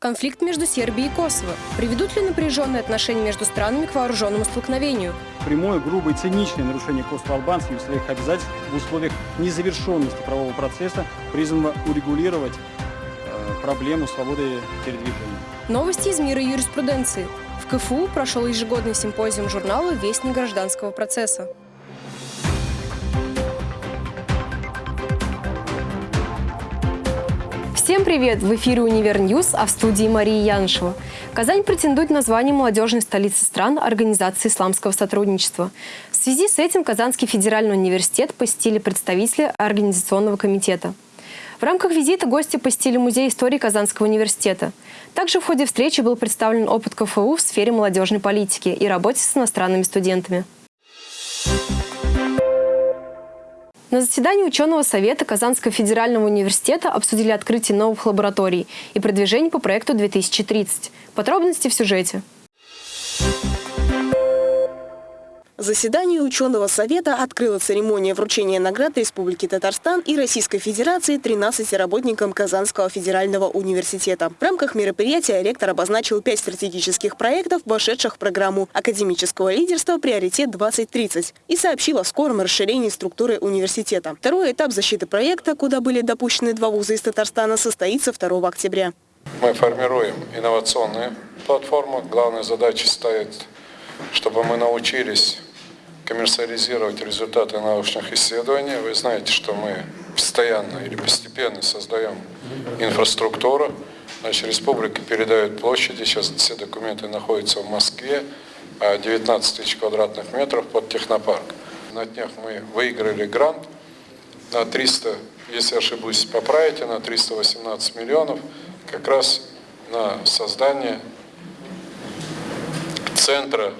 Конфликт между Сербией и Косово. Приведут ли напряженные отношения между странами к вооруженному столкновению? Прямое, грубое, циничное нарушение косово-албанскими своих обязательств в условиях незавершенности правового процесса призвано урегулировать э, проблему свободы передвижения. Новости из мира юриспруденции. В КФУ прошел ежегодный симпозиум журнала «Вестник гражданского процесса». Всем привет! В эфире «Универ News», а в студии Мария Янышева. Казань претендует на звание молодежной столицы стран Организации исламского сотрудничества. В связи с этим Казанский федеральный университет посетили представители Организационного комитета. В рамках визита гости посетили Музей истории Казанского университета. Также в ходе встречи был представлен опыт КФУ в сфере молодежной политики и работе с иностранными студентами. На заседании ученого совета Казанского федерального университета обсудили открытие новых лабораторий и продвижение по проекту 2030. Подробности в сюжете. Заседание ученого совета открыла церемония вручения наград Республики Татарстан и Российской Федерации 13 работникам Казанского федерального университета. В рамках мероприятия ректор обозначил пять стратегических проектов, вошедших в программу академического лидерства «Приоритет-2030» и сообщил о скором расширении структуры университета. Второй этап защиты проекта, куда были допущены два вуза из Татарстана, состоится 2 октября. Мы формируем инновационные платформы. Главная задача стоит, чтобы мы научились коммерциализировать результаты научных исследований. Вы знаете, что мы постоянно или постепенно создаем инфраструктуру. Значит, республика передает площади, сейчас все документы находятся в Москве, 19 тысяч квадратных метров под технопарк. На днях мы выиграли грант на 300, если ошибусь, поправите, на 318 миллионов, как раз на создание центра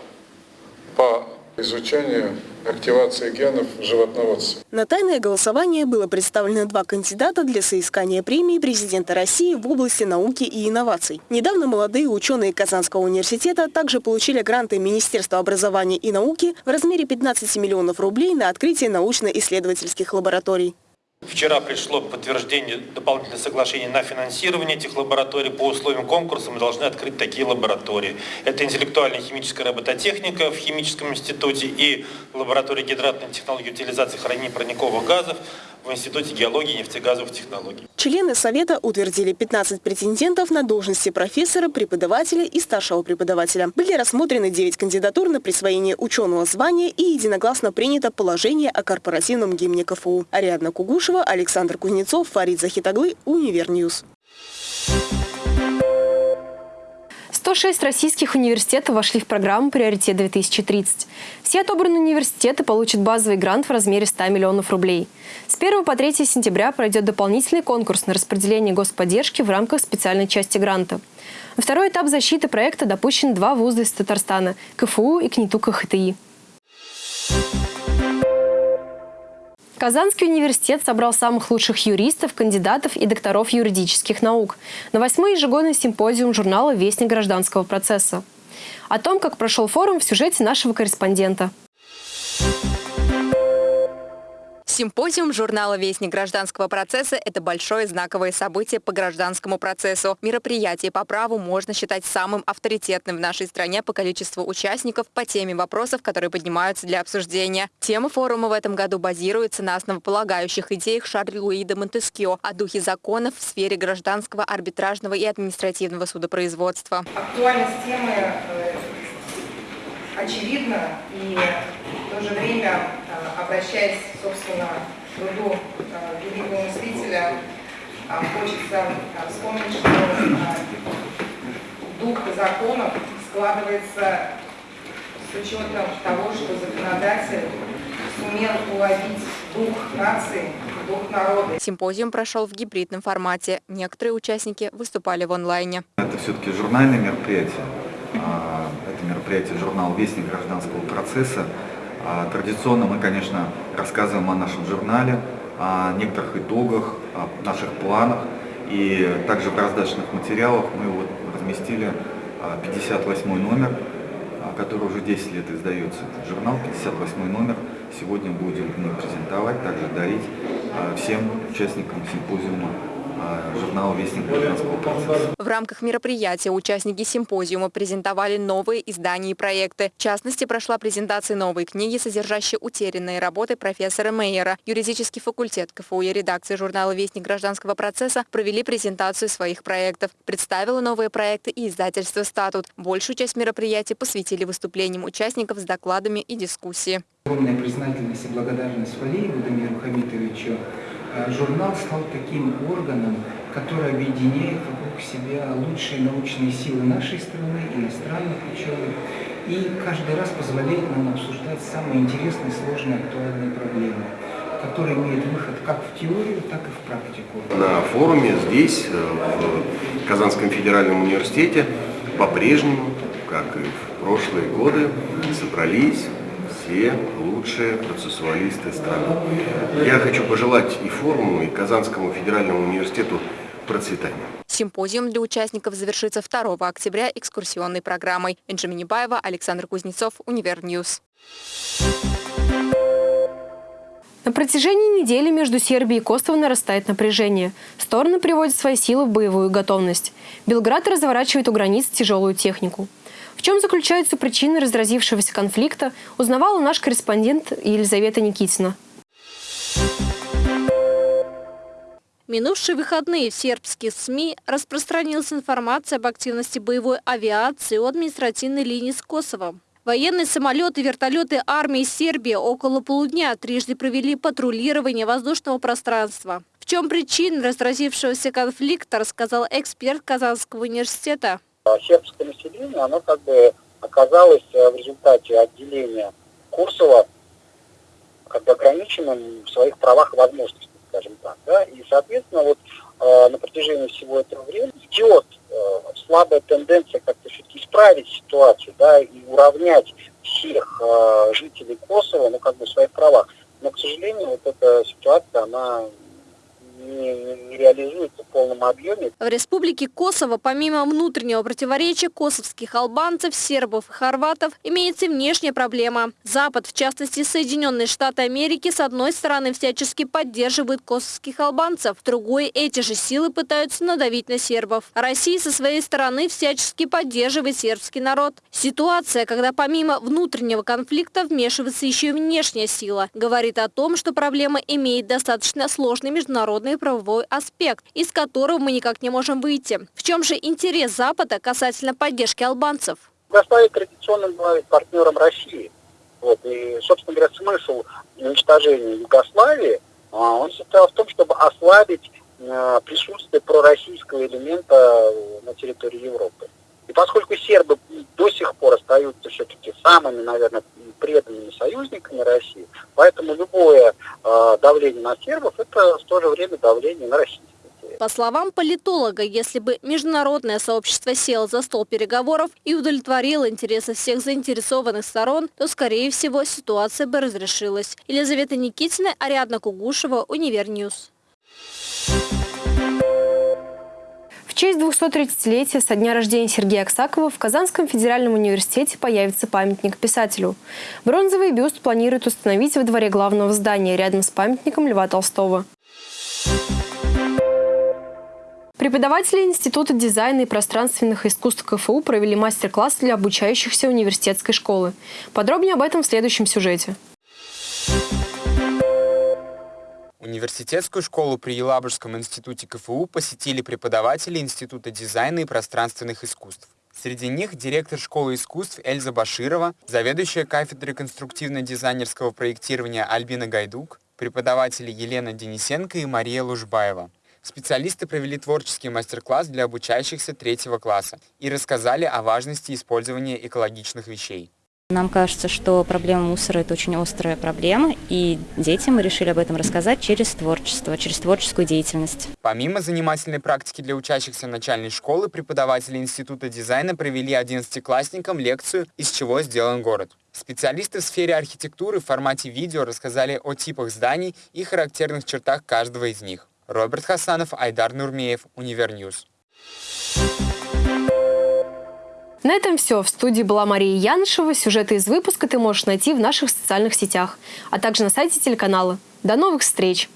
по изучение активации генов в животноводстве. На тайное голосование было представлено два кандидата для соискания премии президента России в области науки и инноваций. Недавно молодые ученые Казанского университета также получили гранты Министерства образования и науки в размере 15 миллионов рублей на открытие научно-исследовательских лабораторий. Вчера пришло подтверждение дополнительного соглашения на финансирование этих лабораторий. По условиям конкурса мы должны открыть такие лаборатории. Это интеллектуальная химическая робототехника в химическом институте и лаборатория гидратной технологии утилизации хранения парниковых газов в Институте геологии и нефтегазовых технологий. Члены Совета утвердили 15 претендентов на должности профессора, преподавателя и старшего преподавателя. Были рассмотрены 9 кандидатур на присвоение ученого звания и единогласно принято положение о корпоративном гимне КФУ. Ариадна Кугушева, Александр Кузнецов, Фарид Захитаглы, Универ News. 106 российских университетов вошли в программу «Приоритет-2030». Все отобранные университеты получат базовый грант в размере 100 миллионов рублей. С 1 по 3 сентября пройдет дополнительный конкурс на распределение господдержки в рамках специальной части гранта. На второй этап защиты проекта допущены два вуза из Татарстана – КФУ и КНИТУ КХТИ. Казанский университет собрал самых лучших юристов, кандидатов и докторов юридических наук на восьмой ежегодный симпозиум журнала «Вестник гражданского процесса». О том, как прошел форум в сюжете нашего корреспондента. Симпозиум журнала «Вестник гражданского процесса» – это большое знаковое событие по гражданскому процессу. Мероприятие по праву можно считать самым авторитетным в нашей стране по количеству участников по теме вопросов, которые поднимаются для обсуждения. Тема форума в этом году базируется на основополагающих идеях Шарля Луи де Монтескио о духе законов в сфере гражданского, арбитражного и административного судопроизводства. Актуальность темы э, очевидна и в то же время обращаясь, собственно, к труду э, великого мыслителя, а, хочется вспомнить, что дух законов складывается с учетом того, что законодатель сумел уловить дух нации, дух народа. Симпозиум прошел в гибридном формате. Некоторые участники выступали в онлайне. Это все-таки журнальное мероприятие. Мероприятие журнал «Вестник гражданского процесса». А, традиционно мы, конечно, рассказываем о нашем журнале, о некоторых итогах, о наших планах. И также в раздачных материалах мы вот разместили 58 а, номер, а, который уже 10 лет издается. Этот журнал, 58 номер. Сегодня будем презентовать, также дарить всем участникам симпозиума журнала «Вестник гражданского процесса». В рамках мероприятия участники симпозиума презентовали новые издания и проекты. В частности, прошла презентация новой книги, содержащей утерянные работы профессора Мейера. Юридический факультет КФУ и редакция журнала «Вестник гражданского процесса» провели презентацию своих проектов. Представила новые проекты и издательство «Статут». Большую часть мероприятия посвятили выступлениям участников с докладами и дискуссии. Огромная признательность и благодарность Валееву Дамиру Хамитовичу Э, журнал стал таким органом, который объединяет вокруг себя лучшие научные силы нашей страны, иностранных ученых, и каждый раз позволяет нам обсуждать самые интересные, сложные, актуальные проблемы которые имеют выход как в теорию, так и в практику. На форуме здесь, э, в Казанском федеральном университете, по-прежнему, как и в прошлые годы, собрались все лучшие процессуалисты страны. Я хочу пожелать и форуму, и Казанскому федеральному университету процветания. Симпозиум для участников завершится 2 октября экскурсионной программой. Энджи Минибаева, Александр Кузнецов, Универ News. На протяжении недели между Сербией и Косово нарастает напряжение. Стороны приводят свои силы в боевую готовность. Белград разворачивает у границ тяжелую технику. В чем заключаются причины разразившегося конфликта, узнавала наш корреспондент Елизавета Никитина. Минувшие выходные в сербских СМИ распространилась информация об активности боевой авиации у административной линии с Косовом. Военные самолеты и вертолеты армии Сербии около полудня трижды провели патрулирование воздушного пространства. В чем причина разразившегося конфликта, рассказал эксперт Казанского университета. Сербское население, оно как бы оказалось э, в результате отделения Курсова как бы ограниченным в своих правах и возможностях, скажем так. Да? И, соответственно, вот э, на протяжении всего этого времени идет э, слабая тенденция как-то все-таки исправить ситуацию, да, и уравнять всех жителей Косово, ну, как бы в своих правах. Но, к сожалению, вот эта ситуация, она не, не реализуется в полном объеме. В республике Косово, помимо внутреннего противоречия косовских албанцев, сербов и хорватов, имеется внешняя проблема. Запад, в частности Соединенные Штаты Америки, с одной стороны всячески поддерживает косовских албанцев, с другой эти же силы пытаются надавить на сербов. Россия со своей стороны всячески поддерживает сербский народ. Ситуация, когда помимо внутреннего конфликта вмешивается еще и внешняя сила, говорит о том, что проблема имеет достаточно сложный международный правовой аспект, из которого мы никак не можем выйти. В чем же интерес Запада касательно поддержки албанцев? Югославия традиционно была партнером России. Вот, и, собственно говоря, смысл уничтожения Югославии, а, он состоял в том, чтобы ослабить э, присутствие пророссийского элемента на территории Европы. И поскольку сербы до сих пор остаются все-таки самыми, наверное, преданными союзниками России, поэтому любое э, давление на сербов – это в то же время давление на Россию. По словам политолога, если бы международное сообщество село за стол переговоров и удовлетворило интересы всех заинтересованных сторон, то, скорее всего, ситуация бы разрешилась. Елизавета Никитина, Ариадна Кугушева, Универ News. Честь 230-летия со дня рождения Сергея Аксакова в Казанском федеральном университете появится памятник писателю. Бронзовый бюст планируют установить во дворе главного здания рядом с памятником Льва Толстого. Преподаватели Института дизайна и пространственных искусств КФУ провели мастер-класс для обучающихся университетской школы. Подробнее об этом в следующем сюжете. Университетскую школу при Елабужском институте КФУ посетили преподаватели Института дизайна и пространственных искусств. Среди них директор школы искусств Эльза Баширова, заведующая кафедрой конструктивно-дизайнерского проектирования Альбина Гайдук, преподаватели Елена Денисенко и Мария Лужбаева. Специалисты провели творческий мастер-класс для обучающихся третьего класса и рассказали о важности использования экологичных вещей. Нам кажется, что проблема мусора – это очень острая проблема, и детям мы решили об этом рассказать через творчество, через творческую деятельность. Помимо занимательной практики для учащихся начальной школы, преподаватели Института дизайна провели 11-классникам лекцию «Из чего сделан город». Специалисты в сфере архитектуры в формате видео рассказали о типах зданий и характерных чертах каждого из них. Роберт Хасанов, Айдар Нурмеев, Универ News. На этом все. В студии была Мария Янышева. Сюжеты из выпуска ты можешь найти в наших социальных сетях, а также на сайте телеканала. До новых встреч!